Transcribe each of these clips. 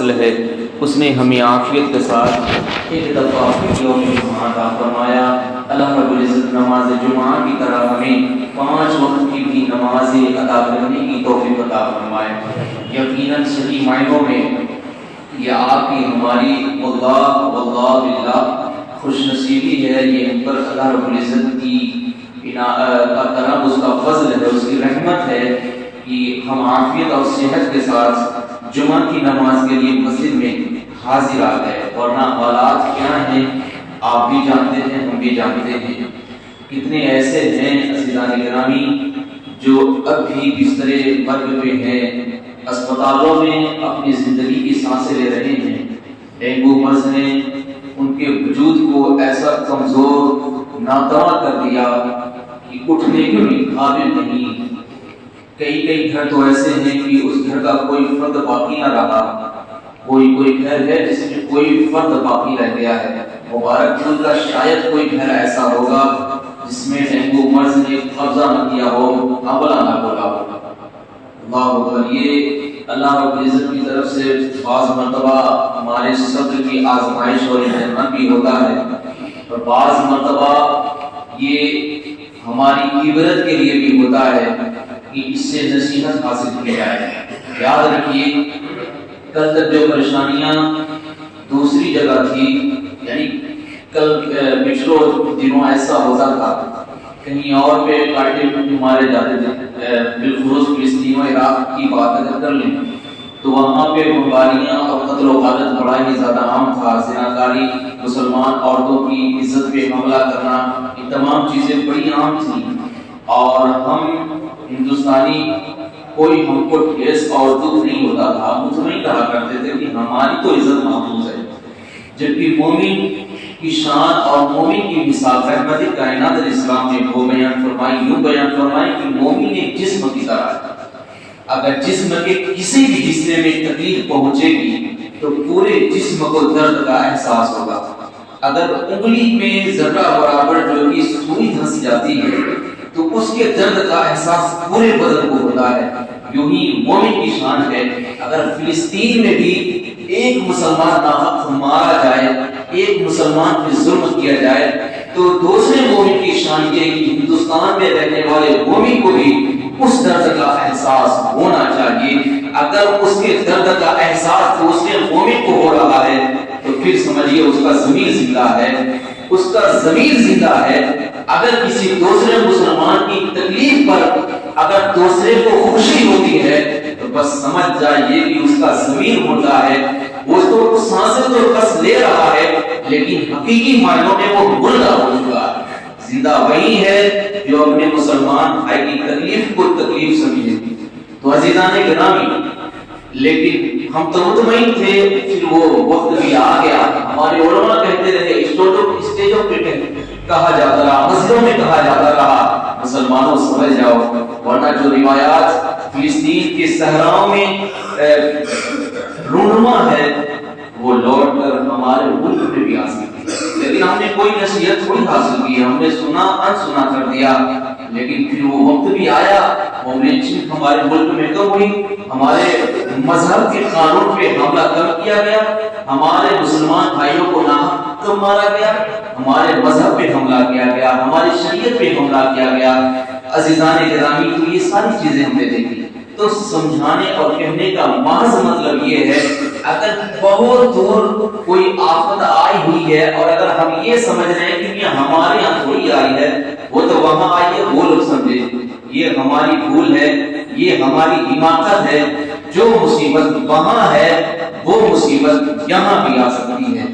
فضل ہے۔ اس نے ہمیں عافیت کے ساتھ ایک دفعہ یوم جمعہ عطا فرمایا، اللہ رب العزت نماز جمعہ کی طرح ہمیں پانچ وقت کی بھی نمازیں ادا کرنے کی توفیق عطا فرمائے۔ یقیناً صحیح معنوں میں یہ آپ کی ہماری واللہ واللہ باللہ خوش نصیبی ہے۔ یہ ہم پر اللہ رب العزت کی کا کرم، اس کا فضل ہے، اس کی رحمت ہے کہ ہم عافیت اور صحت کے ساتھ جمعہ کی نماز کے لیے مسجد میں حاضر آ گئے ورنہ حالات کیا ہیں، آپ بھی جانتے ہیں، ہم بھی جانتے ہیں۔ کتنے ایسے ہیں عزیزان گرامی جو اب بھی بستر مرگ پہ ہیں، اسپتالوں میں اپنی زندگی کی سانسیں لے رہے ہیں۔ ڈینگو مرض نے ان کے وجود کو ایسا کمزور، ناتواں کر دیا کہ اٹھنے کے بھی قابل نہیں۔ کئی کئی گھر تو ایسے ہیں کہ اس گھر کا کوئی فرد باقی نہ رہا۔ کوئی کوئی گھر ہے جس میں کوئی فرد باقی رہ گیا ہے۔ مبارک جن کا شاید کوئی گھر ایسا ہوگا جس میں ڈینگو مرض نے قبضہ نہ کیا ہو حملہ نہ بولا ہوگا اللہ اکبر یہ اللہ رب العزت کی طرف سے بعض مرتبہ ہمارے صبر کی آزمائش اور امتحان بھی ہوتا ہے۔ اور بعض مرتبہ یہ ہماری عبرت کے لیے بھی ہوتا ہے۔ کہ اس سے نصیحت حاصل کی جائے۔ یاد رکھیے، کل تک جو پریشانیاں دوسری جگہ تھی یعنی کل پچھلو دنوں ایسا ہوتا تھا، کہیں اور پہ کاٹے مارے جاتے تھے بالخصوص فلسطین و عراق کی بات اگر کر لیں، تو وہاں پہ بمباریاں اور قتل و غارت بڑا ہی زیادہ عام تھا۔ زناکاری، مسلمان عورتوں کی عزت پہ حملہ کرنا، یہ تمام چیزیں بڑی عام تھیں۔ اور ہم ہندوستانی کوئی ہم کو ٹھیس اور دکھ نہیں ہوتا تھا۔ مطمئن کہا کرتے تھے کہ ہماری تو عزت محفوظ ہے۔ جبکہ مومن کی شان اور مومن کی مثال رحمت کائنات اسلام نے وہ بیان فرمائی، یوں بیان فرمائی کہ مومن ایک جسم کی طرح ہے۔ اگر جسم کے کسی بھی حصے میں تکلیف پہنچے گی تو پورے جسم کو درد کا احساس ہوگا۔ اگر انگلی میں ذرہ برابر جو کہ سوئی دھنس جاتی ہے تو اس کے درد کا احساس پورے بدن کو ہوتا ہے۔ یوں ہی مومن کی شان ہے، اگر فلسطین میں بھی ایک مسلمان ناحق مارا جائے، ایک مسلمان پہ ظلم کیا جائے، تو دوسرے مومن کی شان یہ کہ ہندوستان میں رہنے والے مومن کو بھی اس درد کا احساس ہونا چاہیے۔ اگر اس کے درد کا احساس دوسرے مومن کو ہو رہا ہے تو پھر سمجھیے اس کا ضمیر زندہ ہے۔ اس کا ضمیر زندہ ہے۔ اگر کسی دوسرے مسلمان کی تکلیف پر اگر دوسرے کو خوشی ہوتی ہے، تو بس سمجھ جائیے کہ اس کا ضمیر ہوتا ہے۔ وہ تو سانسیں تو بس لے رہا ہے، لیکن حقیقی معنوں میں وہ مردہ ہو چکا ہے۔ زندہ وہی ہے جو اپنے مسلمان بھائی کی تکلیف کو تکلیف سمجھے۔ تو عزیزان گرامی لیکن ہم تو مطمئن تھے، پھر وہ وقت بھی آ گیا۔ ہمارے علماء کہتے رہے اسٹیجوں پہ کہا جاتا رہا، مسجدوں میں کہا جاتا رہا۔ مسلمانوں سمجھ جاؤ، ورنہ جو روایات فلسطین کے صحراؤں میں رونما ہے، وہ لوٹ کر ہمارے ملک میں بھی آ سکتی لیکن ہم نے کوئی نصیحت تھوڑی حاصل کی، ہم نے سنا ان سنا کر دیا۔ لیکن پھر وہ وقت بھی آیا وہ ہمارے ملک میں کم ہوئی، ہمارے مذہب کے قانون پہ حملہ کم کیا گیا۔ ہمارے مسلمان بھائیوں کو ناحق کم مارا گیا۔ ہمارے مذہب پہ حملہ کیا گیا۔ ہماری شریعت پہ حملہ کیا گیا۔ عزیزان گرامی، تو یہ ساری چیزیں ہم نے دیکھی۔ تو سمجھانے اور کہنے کا محض مطلب یہ ہے، اگر بہت دور کوئی آفت آئی ہوئی ہے اور اگر ہم یہ سمجھ رہے ہیں کہ یہ ہمارے یہاں تھوڑی آئی ہے، وہ تو وہاں آئی ہے وہ لوگ سمجھے یہ ہماری بھول ہے، یہ ہماری حماقت ہے۔ جو مصیبت وہاں ہے، وہ مصیبت یہاں بھی آ سکتی ہے۔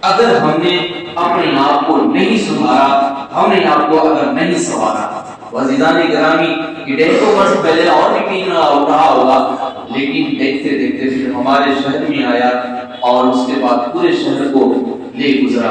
اگر ہم نے اپنے آپ کو نہیں سدھارا ہم نے آپ کو اگر نہیں سوارا وزیدان گرامی کہ ڈینگو مرض پہلے اور بھی پین رہا ہوگا، لیکن دیکھتے دیکھتے پھر ہمارے شہر میں آیا اور اس کے بعد پورے شہر کو لے گزرا۔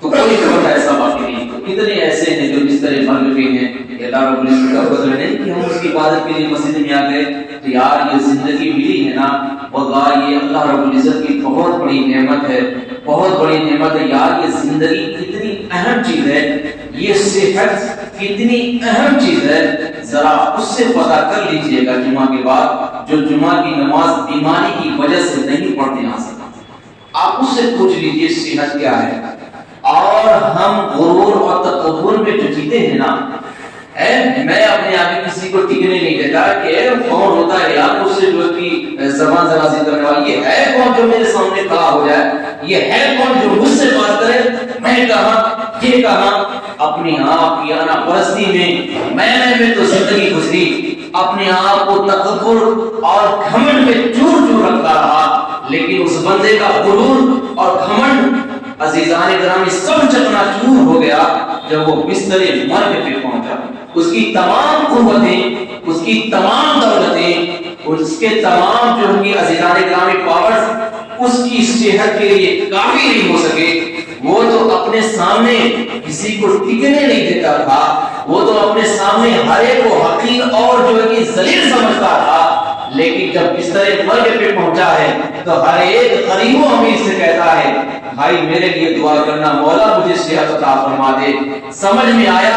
تو کوئی خبر ایسا باقی نہیں۔ کتنے ایسے ہیں جو اس طرح مر گئے ہیں۔ اللہ رب العزت کا فضل نہیں کہ ہم اس کی عبادت کے لیے مسجد میں آ گئے تو یار یہ زندگی ملی ہے نا؟ واللہ یہ اللہ رب العزت کی بہت بڑی نعمت ہے، بہت بڑی نعمت ہے۔ یار یہ زندگی کتنی اہم چیز ہے، یہ صحت کتنی اہم چیز ہے۔ ذرا اس سے پتہ کر لیجیے گا جمعہ کے بعد، جو جمعہ کی نماز بیماری کی وجہ سے نہیں پڑھنے آ سکتا آپ اس سے پوچھ لیجیے صحت کیا ہے۔ اور ہم غرور اور تکبر میں جو جیتے ہیں نا میں اپنے آگے کسی کو ٹکنے نہیں دیتا کہ کون ہوتا ہے یار، اس سے جو کی زبان درازی کرنے والی، یہ ہے کون جو میرے سامنے کھڑا ہو جائے؟ یہ ہے کون جو مجھ سے بات کرے؟ میں کہا یہ کہا اپنی آپ کی آنا پرستی میں میں میں تو زندگی گزری۔ اپنے آپ کو تکبر اور گھمنڈ میں چور چور رکھتا رہا۔ لیکن اس بندے کا غرور اور گھمنڈ عزیزان گرامی سب چکنا چور ہو گیا، جب وہ بستر مرگ پہ پہنچا۔ اس کی تمام قوتیں، اس کی تمام دولتیں اس کے تمام جو ان کی عزیزان گرامی پاورز، اس کی صحت کے لیے کافی نہیں ہو سکے، وہ تو اپنے سامنے کسی کو ٹکنے نہیں دیتا تھا، وہ تو اپنے سامنے ہر ایک کو حقیر اور جو ہے ذلیل سمجھتا تھا لیکن جب بستر مرگ پہ پہنچا ہے تو ہر ایک قریب و امیر سے کہتا ہے، بھائی میرے لیے دعا کرنا مولا مجھے صحت عطا فرما دے. سمجھ میں آیا،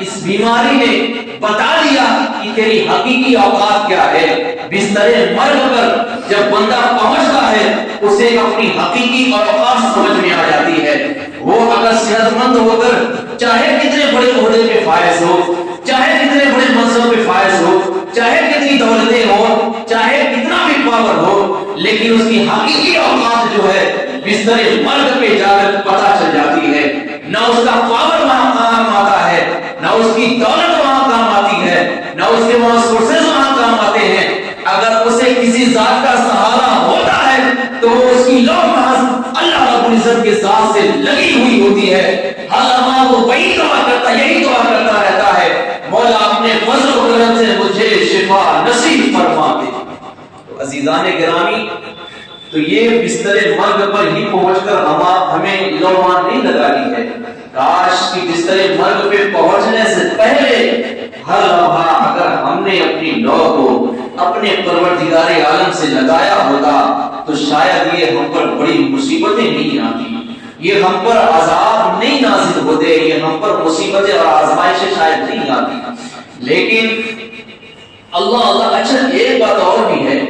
اس بیماری نے بتا دیا کہ تیری حقیقی اوقات کیا ہے۔ بستر مرگ پر جب بندہ پہنچتا ہے، اسے اپنی حقیقی اوقات سمجھ میں آ جاتی ہے۔ وہ اگر صحت مند ہو کر چاہے کتنے بڑے عہدے پہ فائز ہو، چاہے کتنے بڑے منصب پہ فائز ہو چاہے کتنی دولتیں ہو چاہے کتنا بھی پاور ہو، لیکن اس کی حقیقی اوقات جو ہے، بستر مرگ پہ جا کر پتا چل جاتی ہے۔ نہ اس کا پاور وہاں کام آتا ہے، نہ اس کی دولت وہاں کام آتی ہے، نہ اس کے وہاں سورسز وہاں کام آتے ہیں۔ اگر اسے کسی ذات کا سہارا ہوتا ہے، تو وہ اس کی لوگ اللہ کے ذات سے لگی ہوئی ہوتی ہے۔ ہر حالما وہ وہی دعا کرتا یہی دعا کرتا رہتا ہے۔ مولا اپنے فضل و کرم سے مجھے شفا نصیب فرما دے۔ تو عزیزان گرامی، تو یہ بستر مرگ پر ہی پہنچ کر ہم ہمیں لومان نہیں لگانی ہے۔ کاش کی بستر مرگ پہ پہنچنے سے پہلے ہر لمحہ اگر ہم نے اپنی لو کو اپنے پروردگار عالم سے لگایا ہوتا تو شاید یہ ہم پر بڑی مصیبتیں نہیں آتی۔ یہ ہم پر عذاب نہیں نازل ہوتے، یہ ہم پر مصیبتیں اور آزمائشیں شاید نہیں آتی۔ لیکن اللہ اللہ اچھا ایک بات اور بھی ہے،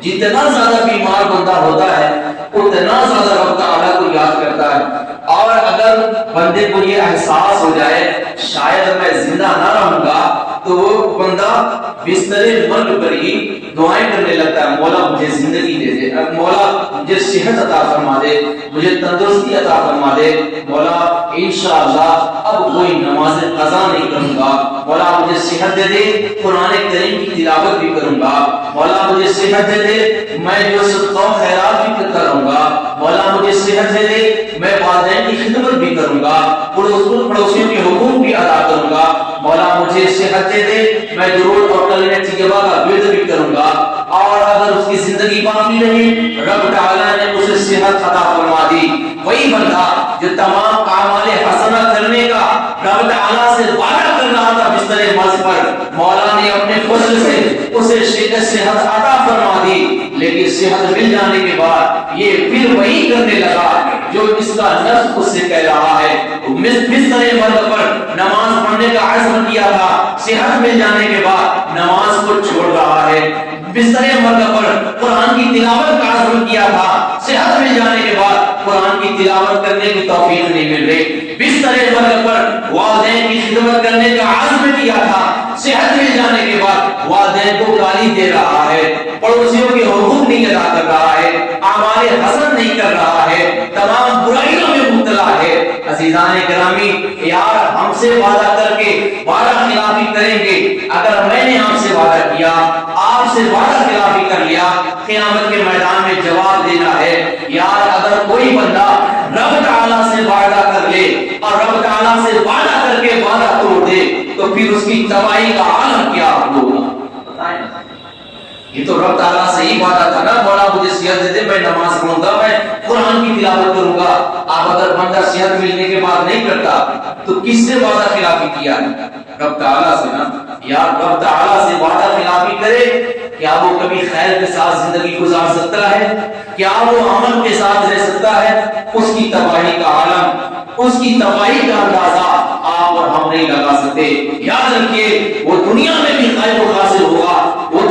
جتنا زیادہ بیمار بندہ ہوتا ہے، اتنا زیادہ رب تعالیٰ کو یاد کرتا ہے۔ اور اگر بندے کو یہ احساس ہو جائے شاید میں زندہ نہ رہوں گا تو وہ بندہ بستر مرگ پر ہی دعائیں کرنے لگتا ہے، مولا مجھے زندگی دے دے۔ مولا مجھے صحت عطا فرما دے، مجھے تندرستی عطا فرما دے۔ مولا، انشاءاللہ اب کوئی نماز قضا نہیں کروں گا۔ مولا مجھے صحت دے دے، قرآن کریم کی تلاوت بھی کروں گا۔ مولا مجھے صحت دے دے، میں جو صدقہ خیرات بھی کروں گا۔ مولا مجھے صحت دے دے، میں والدین کی خدمت بھی کروں گا۔ پڑوسیوں کے حقوق بھی ادا کروں گا۔ مولا مجھے صحت دے دے، میں درود اور کلمہ طیبہ کا ورد بھی کروں گا۔ اور اگر اس کی زندگی باقی رہی، رب تعالی نے اسے صحت عطا فرما دی۔ وہی بندہ جو تمام اعمال حسنہ کرنے کا رب تعالی سے وعدہ کر رہا تھا بستر مرض پر، مولا نے اپنے فضل سے اسے صحت عطا فرما دی۔ لیکن صحت مل جانے کے بعد یہ پھر وہی کرنے لگا جو اس کا نفس اس سے کہہ رہا ہے۔ بستر مرد پر نماز پڑھنے کا عزم کیا تھا، صحت مل جانے کے بعد نماز کو چھوڑ رہا ہے۔ بستر مرد پر قرآن کی تلاوت کا عزم کیا تھا، صحت مل جانے کے بعد قرآن کی تلاوت کرنے کی توفیق نہیں مل رہی۔ بستر مرد پر والدین کی خدمت کرنے کا عزم کیا تھا، صحت مل جانے کے بعد والدین کو گالی دے رہا ہے۔ پڑوسیوں کے حقوق نہیں ادا کر رہا ہے، اعمال حسن نہیں کر رہا ہے۔ تمام برائیوں مبتلا ہے۔ عزیزان گرامی یار ہم سے وعدہ کر کے وعدہ خلافی کریں گے۔ اگر میں نے آپ سے وعدہ کیا، آپ سے وعدہ خلافی کر لیا، قیامت کے میدان میں جواب دینا ہے۔ یار اگر کوئی بندہ رب تعالیٰ سے وعدہ کر لے اور رب تعالیٰ سے وعدہ کر کے وعدہ توڑ دے، تو پھر اس کی تباہی کا عالم کیا ہوگا؟ یہ تو رب تعالیٰ سے ہی وعدہ تھا نا، مولا مجھے صحت دے دے میں نماز پڑھوں گا میں قرآن کی تلاوت کروں گا۔ آپ اگر بندہ صحت ملنے کے بعد نہیں کرتا، تو کس سے وعدہ خلافی کیا؟ رب تعالیٰ سے نا۔ یا رب تعالیٰ سے وعدہ خلافی کرے، کیا وہ کبھی خیر کے ساتھ زندگی گزار سکتا ہے؟ کیا وہ عمل کے ساتھ رہ سکتا ہے؟ اس کی تباہی کا عالم، اس کی تباہی کا اندازہ آپ اور ہم نہیں لگا سکتے۔ یاد رکھیے، وہ دنیا میں بھی خیر و حاصل ہوگا۔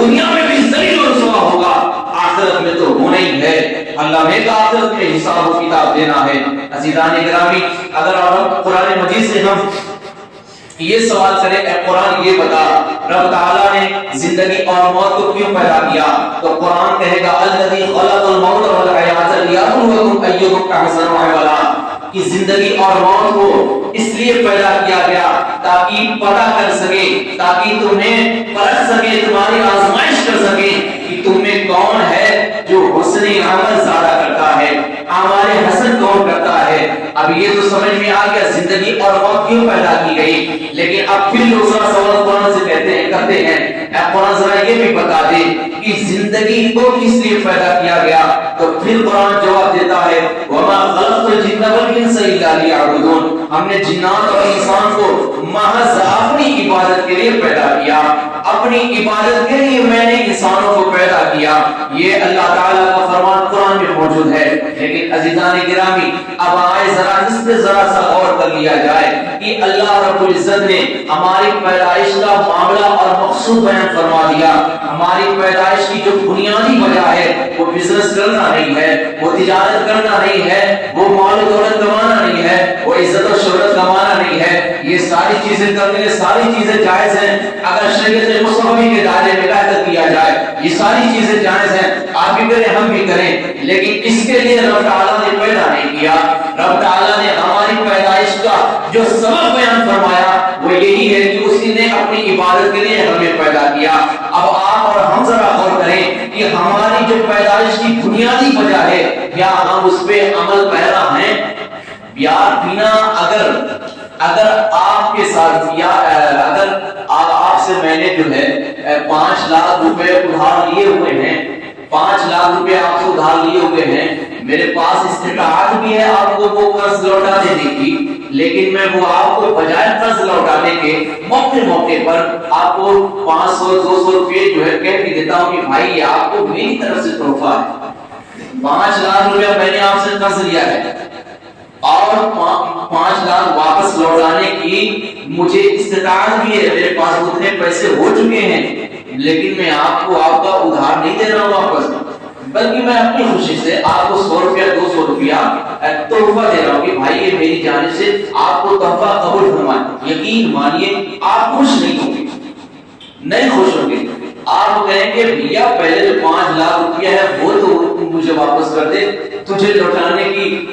دنیا میں بھی ذلیل و رسوا ہوگا۔ آخرت میں تو ہونا ہی ہے۔ اللہ نے کا آخرت میں حساب و کتاب دینا ہے۔ عزیزان گرامی، اگر آپ قرآن مجید سے ہم یہ سوال کرے اے قرآن یہ بتا، رب تعالیٰ نے زندگی اور موت کو کیوں پیدا کیا؟ تو قرآن کہے گا، الذی خلق الموت والحیات لیبلوکم ایکم احسن عملا کہ زندگی اور موت کو اس لیے پیدا کیا گیا تاکہ پتہ کر سکے، تاکہ تمہیں پرکھ سکے، تمہاری آزمائش کر سکے کہ تم میں کون ہے جو حسن عمل زیادہ کرتا ہے ہمارے حسن کون کرتا ہے؟ اب یہ تو سمجھ میں آ گیا زندگی اور موت کیوں پیدا کی گئی؟ لیکن اب پھر لوگ سوال قرآن سے کہتے ہیں، کرتے ہیں۔ اے قرآن ذرا یہ بھی بتا دے کہ زندگی کو کس لیے پیدا کیا گیا؟ تو پھر قرآن جواب دیتا ہے، وما خلقت الجن والانس الا ليعبدون۔ ہم نے جنات اور انسان کو محض اپنی عبادت کے لیے پیدا کیا، اپنی عبادت کے لیے میں نے انسانوں کو پیدا کیا۔ یہ اللہ تعالیٰ کا فرمان قرآن میں موجود ہے۔ لیکن عزیزان گرامی، اب آئے ذرا اس پہ ذرا سا غور کر لیا جائے کہ اللہ رب العزت نے ہماری پیدائش کا معاملہ اور مقصود بیان فرما دیا۔ ہماری پیدائش کی جو بنیادی وجہ ہے بزنس کرنا نہیں ہے، وہ تجارت کرنا نہیں ہے، وہ مال و دولت کمانا نہیں ہے، وہ عزت و شہرت کمانا نہیں ہے. یہ ساری چیزیں کرنے کے ساری چیزیں جائز ہیں. اگر شریعت مصطفی کے دائرے میں رہ کیا جائے، یہ ساری چیزیں جائز ہیں. آپ بھی کریں، ہم بھی کریں. لیکن اس کے لیے رب تعالیٰ نے پیدا نہیں کیا. رب تعالیٰ نے ہماری پیدائش کا جو سبب بیان فرمایا، وہ یہی ہے کہ اسی نے اپنی عبادت کے لیے ہمیں پیدا کیا. اب آپ اور ہم ذرا غور کریں کہ ہماری جو پیدائش کی بنیادی وجہ ہے، کیا ہم اس پہ عمل پیرا ہیں؟ یا بنا اگر اگر آپ کے ساتھ یا اگر آپ سے میں نے جو ہے پانچ لاکھ روپے ادھار لیے ہوئے ہیں۔ پانچ لاکھ روپے آپ سے ادھار لیے ہوئے ہیں۔ میرے پاس استطاعت بھی ہے آپ کو وہ قرض لوٹا دینے کی۔ لیکن میں وہ آپ کو بجائے قرض لوٹانے کے موقع موقع پر آپ کو پانچ سو، دو سو روپے جو ہے کہہ بھی دیتا ہوں کہ بھائی، یہ آپ کو میری طرف سے تحفہ ہے۔ پانچ لاکھ روپے میں نے آپ سے قرض لیا ہے۔ اور پانچ لاکھ واپس لوٹانے کی مجھے استطاعت بھی ہے۔ میرے پاس اتنے پیسے ہو چکے ہیں، لیکن میں آپ کو آپ کا ادھار نہیں دے رہا ہوں واپس۔ بلکہ میں اپنی خوشی سے آپ کو سو روپیہ، دو سو روپیہ تحفہ دے رہا ہوں کہ بھائی، یہ میری جانب سے آپ کو تحفہ قبول فرمائے۔ یقین مانیے، آپ خوش نہیں ہوں گے۔ نہیں خوش ہوں گے۔ آپ کہیں گے بھیا پہلے جو پانچ لاکھ روپیہ ہے وہ تو مجھے واپس کر دے۔ تجھے لوٹانے کی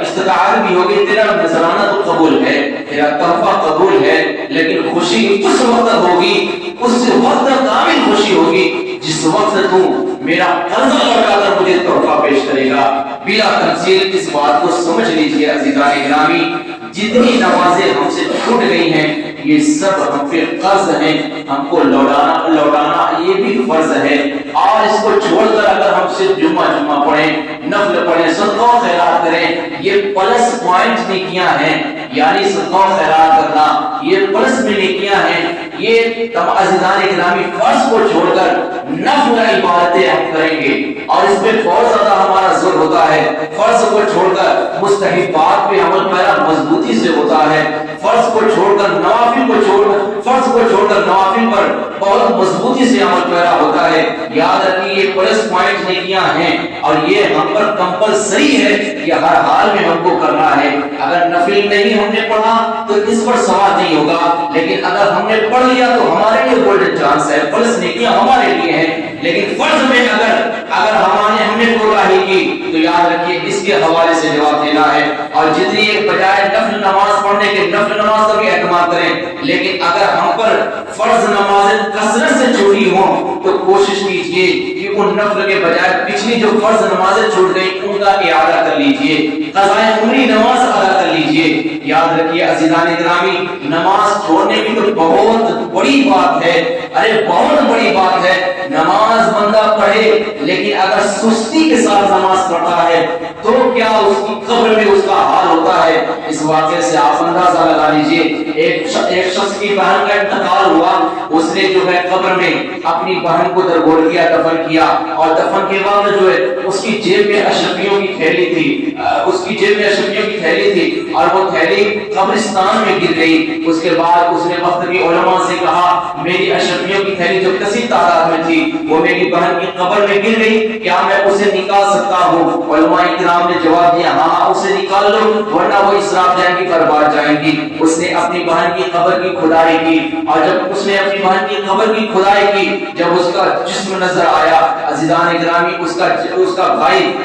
استطاعت بھی ہوگی۔ تیرا نذرانہ تو قبول ہے، تیرا تحفہ قبول ہے، لیکن خوشی اس وقت ہوگی، اس وقت کامل خوشی ہوگی جس وقت تم میرا قرضہ لوٹا کر مجھے تحفہ پیش کرے گا۔ بلا تفصیل اس بات کو سمجھ لیجیے عزیزان گرامی جتنی نمازیں ہم سے چھوٹ گئی ہیں، یہ سب ہم پہ قرض ہیں۔ ہم کو لوٹانا لوٹانا یہ بھی فرض ہے۔ اور اس کو چھوڑ کر اگر ہم صرف جمعہ جمعہ پڑھیں، نفل پڑھیں، صدقہ خیرات کریں، یہ پلس پوائنٹ نیکیاں ہیں۔ یعنی صدقہ خیرات کرنا، یہ پلس میں نیکیاں ہیں۔ یہ تم عزیزان اکرامی فرض کو چھوڑ کر نفل عبادتیں ہم کریں گے۔ اور اس میں بہت زیادہ ہمارا زور ہوتا ہے۔ فرض کو چھوڑ کر مستحبات پہ عمل پیرا مضبوطی سے ہوتا ہے۔ فرض کو چھوڑ کر نوافل کو چھوڑ فرض کو چھوڑ کر نوافل پر بہت مضبوطی سے عمل پیرا ہوتا ہے۔ یاد رکھیے یہ پلس پوائنٹ نیکیاں ہیں۔ اور یہ ہم پر کمپلسری ہے کہ ہر حال میں ہم کو کرنا ہے۔ اگر نفل نہیں ہم نے پڑھا تو اس پر سوال نہیں ہوگا۔ لیکن اگر ہم نے پڑھ لیا تو ہمارے لیے گولڈن چانس ہے۔ پلس نیکیاں ہمارے لیے ہیں۔ لیکن فرض میں اگر اگر ہمارے ہم نے کوتاہی کی تو یاد رکھیے اس کے حوالے سے جواب دینا ہے۔ اور جتنی ایک بجائے نفل نماز پڑھنے کے نفل نماز کا بھی اعتماد کریں، لیکن اگر ہم پر فرض نماز کثرت سے چھوٹی ہوں، تو کوشش کیجیے کہ ان نفل کے بجائے پچھلی جو فرض نمازیں چھوٹ گئی ان کا اعادہ کر لیجیے قضاء عمری نماز ادا کر لیجیے۔ یاد رکھیے عزیزان اکرامی، نماز چھوڑنے کی تو بہت بڑی بات ہے۔ ارے، بہت بڑی بات ہے۔ نماز بندہ پڑھے، لیکن اگر سستی کے ساتھ نماز پڑھتا ہے، تو کیا اس کی قبر میں اس کا حال ہوتا ہے۔ اس واقعے سے آپ اندازہ لگا لیجیے ایک ایک شخص کی بہن کا انتقال ہوا۔ اس نے جو ہے قبر میں اپنی بہن کو درگور کیا دفن کیا۔ اور دفن کے بعد جو ہے اس کی جیب میں اشرفیوں کی تھیلی تھی۔ اس کی جیب میں اشرفیوں کی تھیلی تھی۔ اور وہ تھیلی قبرستان میں گر گئی۔ اس کے بعد اس نے وقت کی علماء سے کہا میری اشرفیوں کی تھیلی جو کسی تعداد میں تھی وہ میری بہن کی قبر میں گر گئی۔ کیا میں اسے نکال سکتا ہوں؟ علماء کرام نے جواب دیا ہاں, ہاں، اسے نکال لو۔ ورنہ وہ اسراف جائیں گی برباد جائیں گی۔ اس نے اپنی بہن کی قبر کی کھدائی کی اور جب اس نے اپنی بہن کی قبر کی کھدائی کی جب اس کا جسم نظر آیا عزیزان گرامی اس کا اس کا بھائی،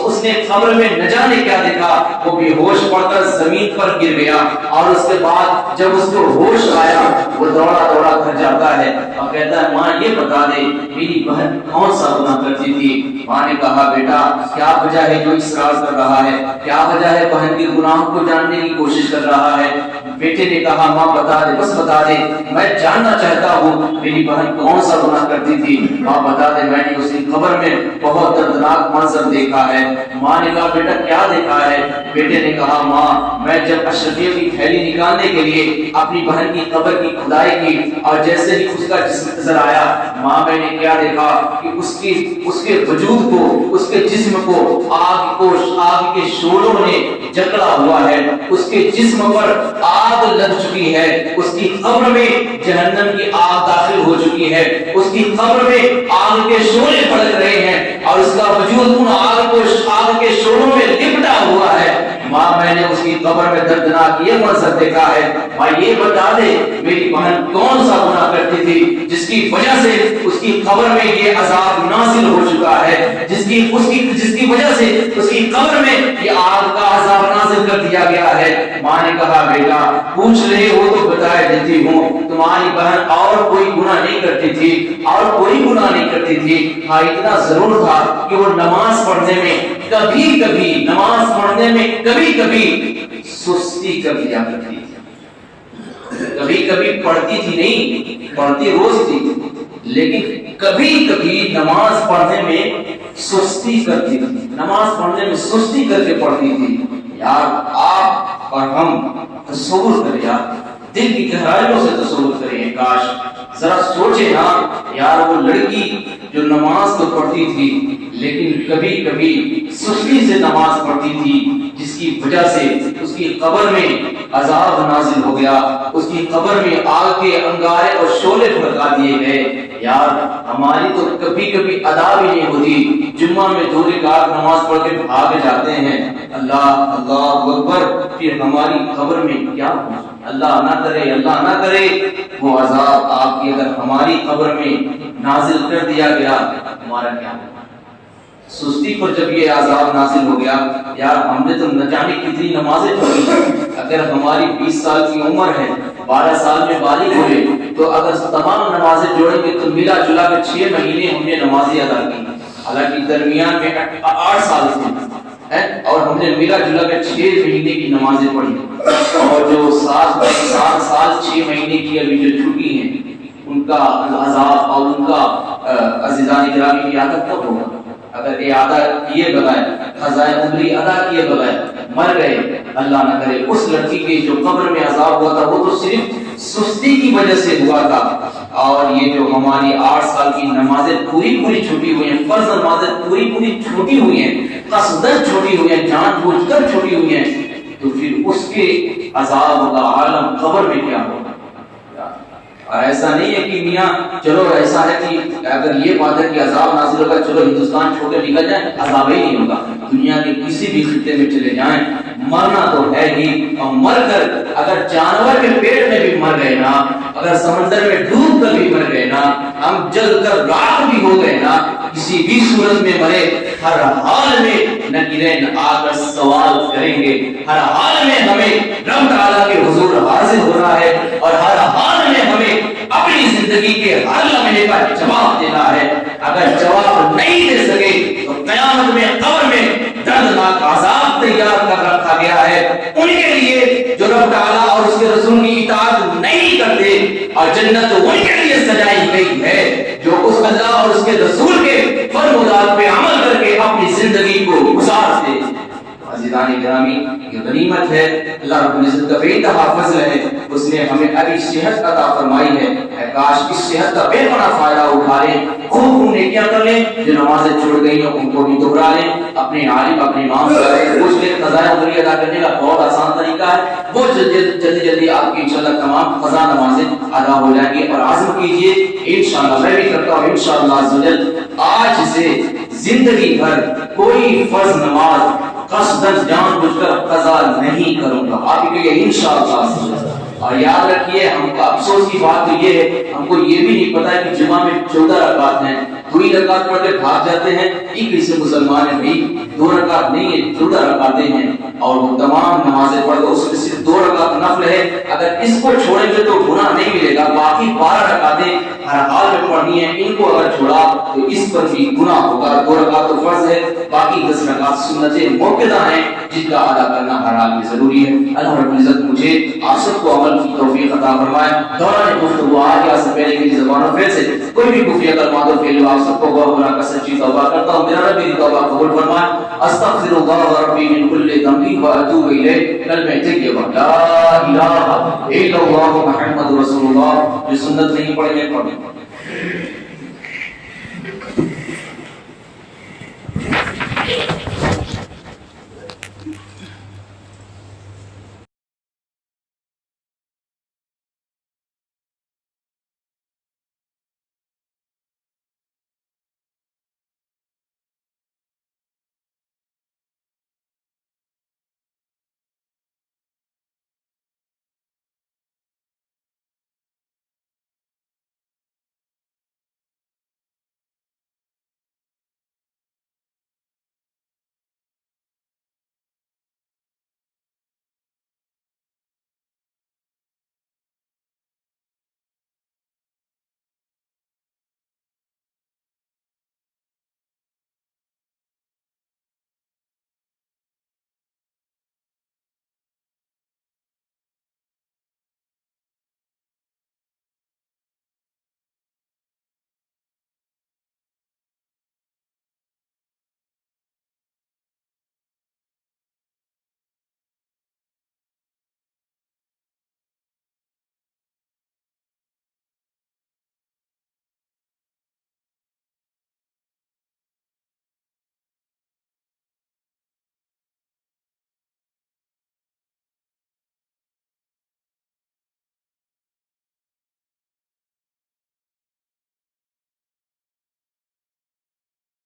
اس نے قبر میں نہ جانے کیا دیکھا، وہ بے ہوش پڑ کر زمین پر گر گیا اور اس کے بعد جب اس کو ہوش آیا، وہ دوڑا دوڑا گھر جاتا ہے۔ اور کہتا ہے، ماں، یہ بتا دے، میری بہن کون سا گناہ کرتی تھی؟ ماں نے کہا، بیٹا، کیا وجہ ہے جو اسرار کر رہا ہے؟ کیا وجہ ہے بہن کے گناہ کو جاننے کی کوشش کر رہا ہے؟ بیٹے نے کہا، ماں بتا دے، بس بتا دے، میں جاننا چاہتا ہوں میری بہن کون سا گناہ کرتی تھی. ماں بتا دے، میں نے اسی قبر میں بہت دردناک منظر دیکھا ہے۔ ماں نے کہا، بیٹا، کیا دیکھا ہے؟ بیٹے نے کہا، ماں، میں جب اشرفیہ کی تھیلی نکالنے کے لیے اپنی بہن کی قبر کی کھدائی کی اور جیسے ہی اس کا جسم نظر آیا ماں میں نے کیا دیکھا کہ اس کی، اس کے وجود کو، اس کے جسم کو آگ کو، آگ کے شولوں نے جکڑا ہوا ہے۔ اس کے جسم پر آگ لگ چکی ہے۔ اس کی قبر میں جہنم کی آگ داخل ہو چکی ہے۔ اس کی قبر میں آگ کے شولے پڑک رہے ہیں اور اس کا وجود ان آگ کو، آگ کے شولوں میں لپٹا ہوا ہے ماں میں نے اس کی قبر میں دردناک یہ منظر دیکھا ہے ماں یہ بتا دے، میری بہن کون سا گناہ کرتی تھی، جس کی وجہ سے اس کی قبر میں یہ عذاب نازل ہو چکا ہے، جس کی، اس کی، جس کی وجہ سے اس کی قبر میں یہ آگ کا عذاب نازل کر دیا گیا ہے۔ ماں نے کہا، بیٹا، پوچھ رہے ہو تو بتائے دیتی ہوں، تمہاری بہن اور کوئی گناہ نہیں کرتی تھی، اور کوئی گناہ نہیں کرتی تھی۔ ہاں اتنا ضرور تھا کہ وہ نماز پڑھنے میں کبھی کبھی، نماز پڑھنے میں کبھی کبھی سستی کر دیا کرتی کبھی کبھی پڑھتی تھی نہیں، پڑھتی روز تھی۔ لیکن کبھی کبھی نماز پڑھنے میں سستی کرتی تھی نماز پڑھنے میں سستی کر کے پڑھتی تھی۔ یار، آپ اور ہم تصور کریں یار۔ دل کی گہرائیوں سے تصور کریں۔ کاش، ذرا سوچے نا یار، وہ لڑکی جو نماز تو پڑھتی تھی، لیکن کبھی کبھی سستی سے نماز پڑھتی تھی۔ جس کی وجہ سے اس کی قبر میں عذاب نازل ہو گیا، اس کی قبر میں آگ کے انگارے اور شولے بھڑکا دیے گئے۔ یار، ہماری تو کبھی کبھی ادا بھی نہیں ہوتی۔ جمعہ میں دو رکعت نماز پڑھ کے بھاگ جاتے ہیں۔ اللہ اللہ اکبر، پھر ہماری قبر میں کیا اللہ نہ کرے، اللہ نہ کرے۔ وہ عذاب آپ کی اگر ہماری قبر میں نازل کر دیا گیا، ہمارا کیا؟ ہوگا سستی پر جب یہ عذاب نازل ہو گیا، یار ہم نے تو نہ جانے کتنی نمازیں پڑھی۔ اگر ہماری بیس سال کی عمر ہے، بارہ سال میں بالغ ہوئے، تو اگر تمام نمازیں جوڑیں گے، تو ملا جلا کے چھ مہینے ہم نے نمازیں ادا کی۔ حالانکہ درمیان میں آٹھ سال تھے۔ اور ہم نے ملا جلا کے چھ مہینے کی نمازیں پڑھی۔ اور جو سات سات سال چھ مہینے کی ابھی جو چھٹی ہیں، ان کا عذاب اور ان کا عزیزان گرامی کی عادت کب ہوگا؟ اگر یہ ادا کیے بغیر خزائے عمری ادا کیے بغیر مر گئے، اللہ نہ کرے، اس لڑکی کے جو قبر میں عذاب ہوا تھا، وہ تو صرف سستی کی وجہ سے ہوا تھا۔ اور یہ جو ہماری آٹھ سال کی نمازیں پوری پوری چھوٹی ہوئی ہیں، فرض نمازیں پوری پوری چھوٹی ہوئی ہیں قصدن چھوٹی ہوئی ہیں، جان بوجھ کر چھوٹی ہوئی ہیں، تو پھر اس کے عذاب کا عالم قبر میں کیا ہوگا اور ایسا نہیں ہے کہ میاں، چلو ایسا ہے کہ اگر یہ بات ہے کہ عذاب نازل ہوگا، چلو ہندوستان چھوڑ کے نکل جائیں، عذاب ہی نہیں ہوگا۔ دنیا کے کسی بھی خطے میں چلے جائیں، مرنا تو ہے ہی۔ اور مر کر اگر جانور کے پیٹ میں بھی مر گئے نا، اگر سمندر میں ڈوب کر بھی مر گئے نا، ہم جل کر راک بھی ہو گئے نا، کسی بھی صورت میں مرے، ہر حال میں نہ نکیرین آ کر سوال کریں گے۔ ہر حال میں ہمیں رب تعالیٰ کے حضور حاضر ہو رہا ہے اور ہر حال زندگی کے ہر لمحے کا جواب دینا ہے۔ اگر جواب نہیں دے سکے تو قیامت میں، قبر میں دردناک عذاب تیار کر رکھا گیا ہے۔ ان کے لیے جو رب تعالیٰ اور اس کے رسول کی اطاعت نہیں کرتے، اور جنت ان کے لیے سجائی گئی ہے، جو اس اللہ اور اس کے رسول کے فرمودات پہ عمل کر کے اپنی زندگی کو گزار عزیزان گرامی، یہ غنیمت ہے، اللہ رب العزت کا بے انتہا فضل ہے، اس نے ہمیں ابھی صحت عطا فرمائی ہے۔ اے کاش اس صحت کا بے پناہ فائدہ اٹھا لیں، خوب خوب نیکیاں کر لیں، جو نمازیں چھوڑ گئی ہیں، ان کو بھی دہرا لیں۔ اپنے عالم، اپنے امام سے پوچھ لیں قضاء عمری ادا کرنے کا بہت آسان طریقہ ہے۔ وہ جلدی جلدی جلدی آپ کی انشاءاللہ تمام قضا نمازیں ادا ہو جائیں گی اور عزم کیجیے۔ انشاءاللہ، میں بھی کرتا ہوں، انشاءاللہ عزوجل آج سے زندگی بھر کوئی فرض نماز قصدن جان بوجھ کر قضا نہیں کروں گا۔ آپ کے لیے انشاءاللہ اور یاد رکھیے، ہم کا افسوس کی بات تو یہ ہے، ہم کو یہ بھی نہیں پتا کہ جمعہ میں چودہ رکعت ہیں۔ دوئی رکعت پڑھ کے بھاگ جاتے ہیں، ایک اسے مسلمان ہیں بھائی دو رکعت نہیں ہے چودہ رکعتیں ہیں اور وہ تمام نمازیں پڑھ دو اس میں صرف دو رکعت نفل ہے۔ اگر اس کو چھوڑیں گے تو گناہ نہیں ملے گا، باقی بارہ رکعتیں ہر حال میں پڑھنی ہیں۔ ان کو اگر چھوڑا تو اس پر بھی گناہ ہوگا۔ دو رکعت تو فرض ہے، باقی دس رکعت سنتیں موقعہ ہیں جن کا ادا کرنا ہر حال میں ضروری ہے۔ اللہ رب العزت مجھے آپ سب کو عمل کی توفیق عطا فرمائے۔ دوران گفتگو آج یا سے پہلے کی زبانوں پھر سے کوئی بھی کفریہ کلمات و فعل آپ سب کو غور بنا کر سچی توبہ کرتا ہوں۔ میرا رب میری توبہ قبول فرمائے۔ استغفر اللہ ربی من كل ذنبی و اتوب الیہ کلمہ طیبہ لا الہ الا اللہ محمد رسول اللہ۔ یہ سنت نہیں پڑھیں پڑھیں